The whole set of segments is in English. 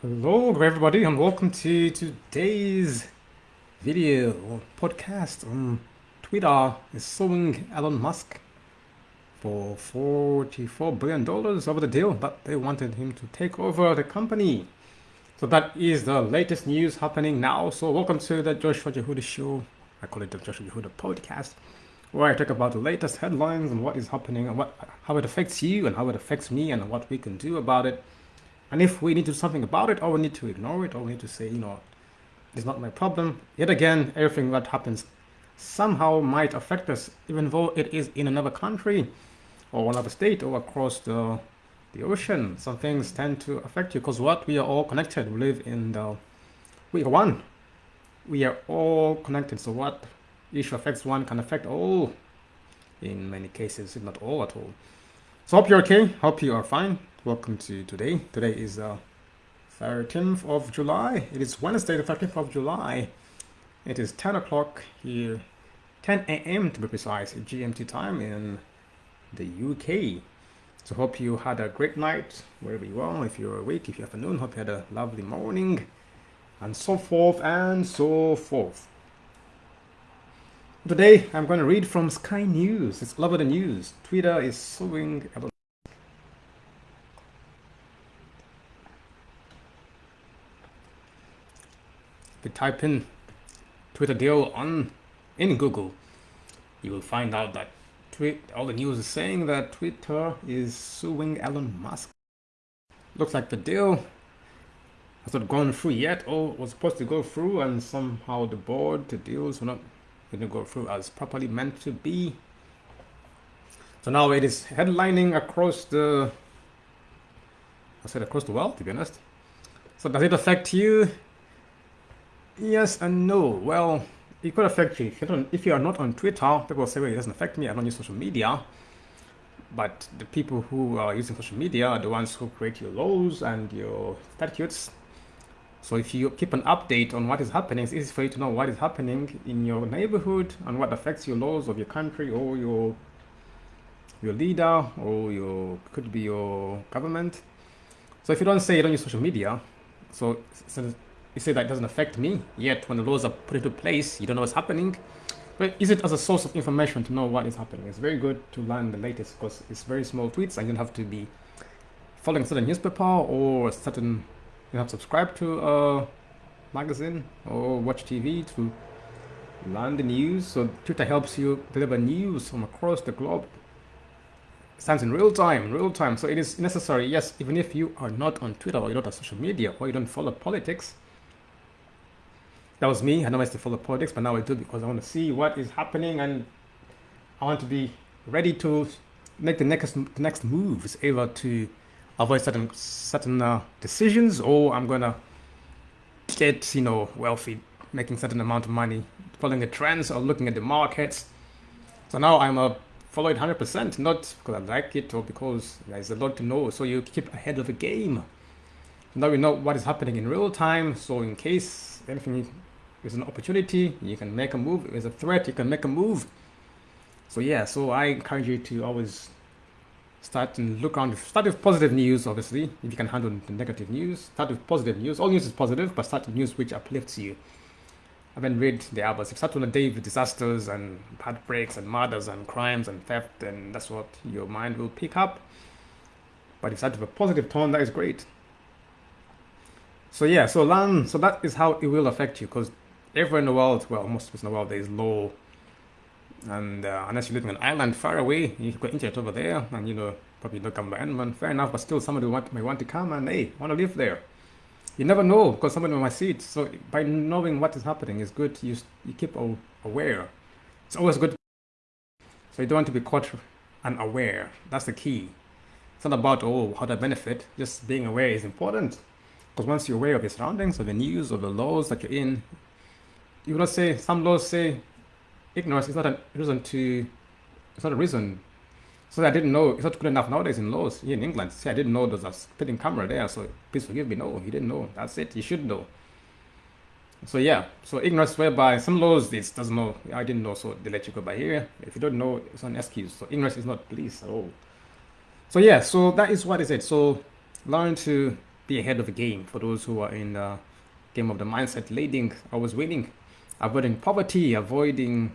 Hello everybody and welcome to today's video or podcast on Twitter is suing Elon Musk for 44 billion dollars over the deal but they wanted him to take over the company. So that is the latest news happening now. So welcome to the Joshua Jehuda show. I call it the Joshua Jehuda podcast where I talk about the latest headlines and what is happening and what how it affects you and how it affects me and what we can do about it and if we need to do something about it, or we need to ignore it, or we need to say, you know, it's not my problem. Yet again, everything that happens somehow might affect us, even though it is in another country, or another state, or across the the ocean. Some things tend to affect you because what we are all connected. We live in the we are one. We are all connected. So what issue affects one can affect all. In many cases, if not all at all. So hope you're okay. Hope you are fine welcome to today. Today is uh, 13th of July. It is Wednesday, the 13th of July. It is 10 o'clock here, 10 a.m. to be precise, GMT time in the UK. So hope you had a great night wherever you are. If you're awake, if you're afternoon, hope you had a lovely morning, and so forth and so forth. Today, I'm going to read from Sky News. It's all over the news. Twitter is suing about you type in Twitter deal on in Google, you will find out that tweet all the news is saying that Twitter is suing Elon Musk. Looks like the deal has not gone through yet or was supposed to go through and somehow the board, the deals were not going to go through as properly meant to be. So now it is headlining across the I said across the world to be honest. So does it affect you? Yes and no. Well, it could affect you. If, you if you are not on Twitter, people say, well, it doesn't affect me. I don't use social media. But the people who are using social media are the ones who create your laws and your statutes. So if you keep an update on what is happening, it's easy for you to know what is happening in your neighborhood and what affects your laws of your country or your your leader or your could be your government. So if you don't say you don't use social media, so, so you say that doesn't affect me, yet when the laws are put into place, you don't know what's happening. But use it as a source of information to know what is happening. It's very good to learn the latest because it's very small tweets and you don't have to be following certain newspaper or certain, you have to subscribe to a magazine or watch TV to learn the news. So Twitter helps you deliver news from across the globe. It stands in real time, real time. So it is necessary, yes, even if you are not on Twitter or you're not on social media or you don't follow politics, that was me. I I used to follow politics, but now I do because I want to see what is happening and I want to be ready to make the next next moves, either to avoid certain certain uh, decisions, or I'm gonna get you know wealthy, making certain amount of money, following the trends or looking at the markets. So now I'm a follow it 100%, not because I like it or because there's a lot to know. So you keep ahead of the game. Now we know what is happening in real time. So in case anything is an opportunity, you can make a move. If it's a threat, you can make a move. So yeah, so I encourage you to always start and look around. Start with positive news, obviously, if you can handle the negative news. Start with positive news. All news is positive, but start with news which uplifts you. I haven't read the others. If start on a day with disasters and heartbreaks and murders and crimes and theft, then that's what your mind will pick up. But if you start with a positive tone, that is great. So yeah, so learn. So that is how it will affect you, because everywhere in the world, well, most places in the world, there is low. And uh, unless you live in an island far away, you've got internet over there, and you know, probably by anyone, fair enough, but still somebody want, may want to come and, hey, want to live there. You never know, because somebody might see it. So by knowing what is happening, it's good you, you keep aware. It's always good. So you don't want to be caught unaware. That's the key. It's not about, oh, how to benefit. Just being aware is important. Because once you're aware of your surroundings, of the news, of the laws that you're in, you will not say some laws say ignorance is not a reason to it's not a reason. So I didn't know it's not good enough nowadays in laws here in England. See, I didn't know there's a spitting camera there so please forgive me. No you didn't know. That's it you should know. So yeah so ignorance whereby some laws this doesn't know. I didn't know so they let you go by here. If you don't know it's an excuse. So ignorance is not bliss at all. So yeah so that is what is it. So learn to be ahead of the game for those who are in the game of the mindset leading always winning avoiding poverty avoiding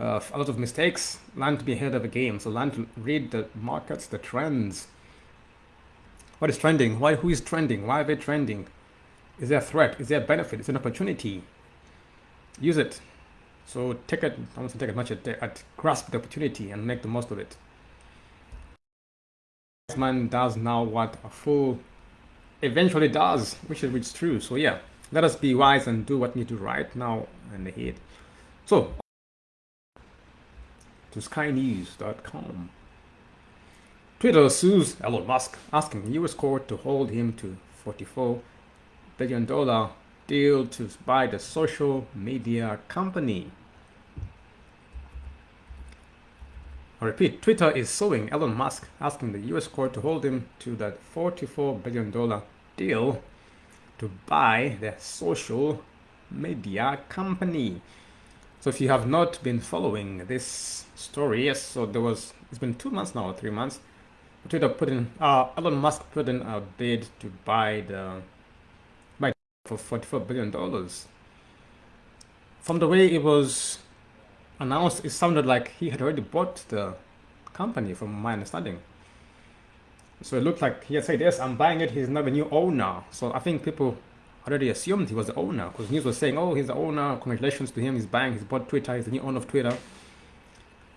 uh, a lot of mistakes learn to be ahead of the game. So learn to read the markets the trends. What is trending? Why who is trending? Why are they trending? Is there a threat? Is there a benefit? Is there an opportunity? Use it. So take it i want to take as much at, at grasp the opportunity and make the most of it. Man does now what a fool eventually does, which is, which is true. So yeah, let us be wise and do what we need to right now and ahead. So to skynews.com. Twitter sues Elon Musk, asking the U.S. court to hold him to 44 billion dollar deal to buy the social media company. I repeat, Twitter is suing Elon Musk, asking the US court to hold him to that $44 billion deal to buy the social media company. So if you have not been following this story, yes, so there was, it's been two months now, three months, Twitter put in, uh, Elon Musk put in a bid to buy the, buy for $44 billion. From the way it was announced, it sounded like he had already bought the company, from my understanding. So it looked like he had said, yes, I'm buying it. He's not the new owner. So I think people already assumed he was the owner because news was saying, oh, he's the owner. Congratulations to him. He's buying, he's bought Twitter. He's the new owner of Twitter.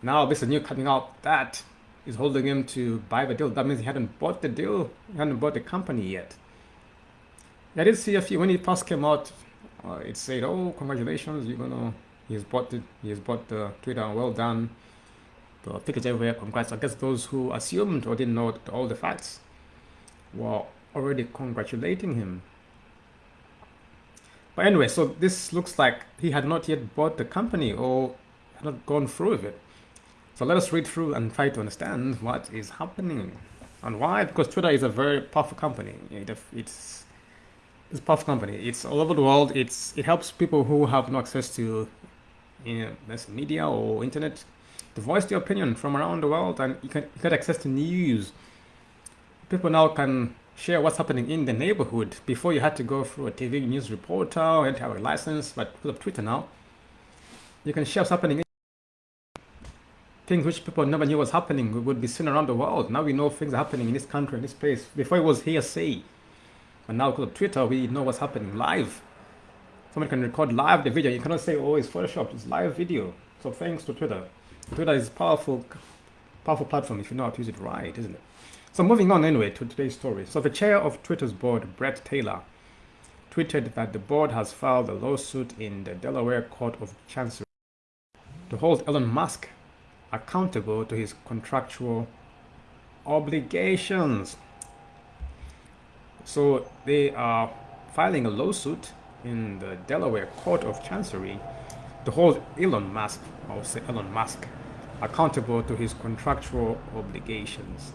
Now this is new coming out that is holding him to buy the deal. That means he hadn't bought the deal. He hadn't bought the company yet. I did see a few, when it first came out, uh, it said, oh, congratulations, you're to He's bought the he's bought the Twitter. Well done. The tickets everywhere. Congrats. I guess those who assumed or didn't know all the facts were already congratulating him. But anyway, so this looks like he had not yet bought the company or had not gone through with it. So let us read through and try to understand what is happening and why. Because Twitter is a very powerful company. it's it's a powerful company. It's all over the world. It's it helps people who have no access to in this media or internet to voice their opinion from around the world and you can you get access to news. People now can share what's happening in the neighborhood. Before you had to go through a TV news reporter and have a license, but with Twitter now, you can share what's happening. Things which people never knew was happening would be seen around the world. Now we know things are happening in this country, in this place. Before it was hearsay. But now because of Twitter, we know what's happening live. Someone can record live the video. You cannot say, oh, it's Photoshop. It's live video. So thanks to Twitter. Twitter is powerful, powerful platform if you know how to use it right, isn't it? So moving on anyway to today's story. So the chair of Twitter's board, Bret Taylor, tweeted that the board has filed a lawsuit in the Delaware Court of Chancery to hold Elon Musk accountable to his contractual obligations. So they are filing a lawsuit in the Delaware Court of Chancery to hold Elon Musk, or say Elon Musk, accountable to his contractual obligations.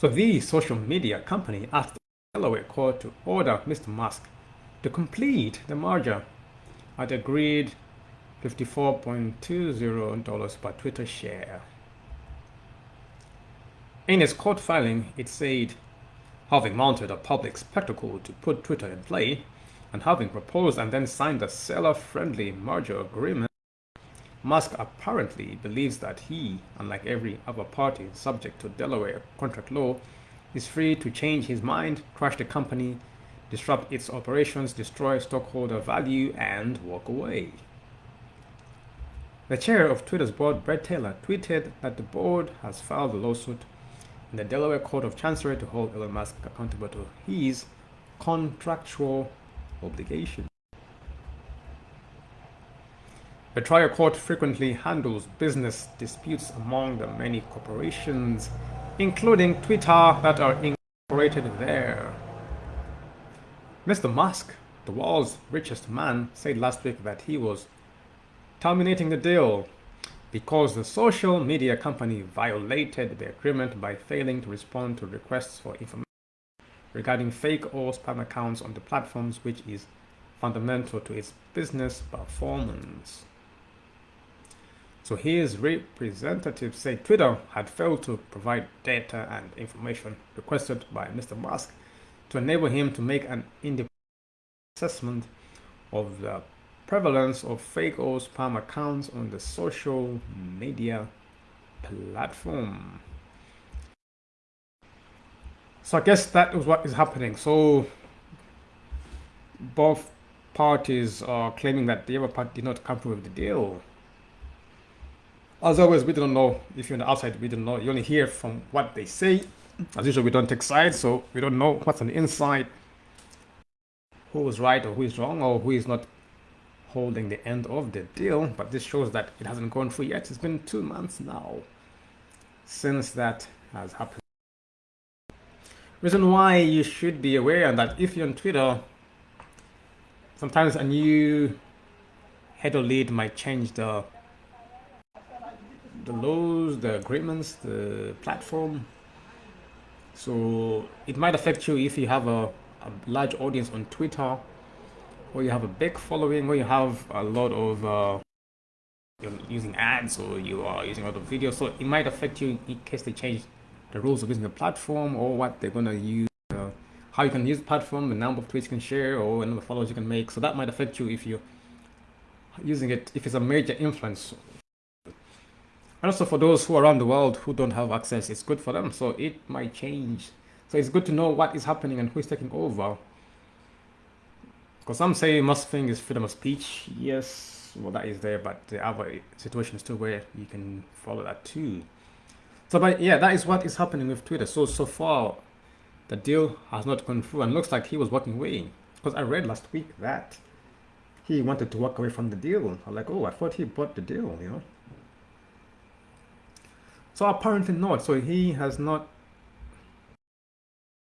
So the social media company asked Delaware court to order Mr. Musk to complete the merger at agreed $54.20 per Twitter share. In its court filing, it said having mounted a public spectacle to put Twitter in play, and having proposed and then signed a seller-friendly merger agreement, Musk apparently believes that he, unlike every other party subject to Delaware contract law, is free to change his mind, crash the company, disrupt its operations, destroy stockholder value, and walk away. The chair of Twitter's board, Bret Taylor, tweeted that the board has filed a lawsuit in the Delaware Court of Chancery to hold Elon Musk accountable to his contractual obligation. The trial court frequently handles business disputes among the many corporations, including Twitter, that are incorporated there. Mr. Musk, the world's richest man, said last week that he was terminating the deal because the social media company violated the agreement by failing to respond to requests for information regarding fake or spam accounts on the platforms which is fundamental to its business performance. So his representative said Twitter had failed to provide data and information requested by Mr. Musk to enable him to make an independent assessment of the prevalence of fake or spam accounts on the social media platform. So I guess that is what is happening. So both parties are claiming that the other party did not come through with the deal. As always, we don't know. If you're on the outside, we don't know. You only hear from what they say. As usual, we don't take sides, so we don't know what's on the inside, who is right or who is wrong, or who is not holding the end of the deal. But this shows that it hasn't gone through yet. It's been two months now since that has happened. Reason why you should be aware that if you're on Twitter, sometimes a new header lead might change the the laws, the agreements, the platform. So it might affect you if you have a, a large audience on Twitter, or you have a big following, or you have a lot of uh, you're using ads, or you are using a lot of videos. So it might affect you in case they change the rules of using the platform, or what they're gonna use, uh, how you can use the platform, the number of tweets you can share, or the number of followers you can make. So that might affect you if you're using it if it's a major influence and also for those who are around the world who don't have access, it's good for them. So it might change. So it's good to know what is happening and who is taking over. Because some say most thing is freedom of speech. Yes, well that is there, but the other situation is too where you can follow that too. So but yeah, that is what is happening with Twitter. So so far the deal has not gone through and looks like he was walking away. Because I read last week that he wanted to walk away from the deal. I'm like, oh, I thought he bought the deal, you know. So apparently not. So he has not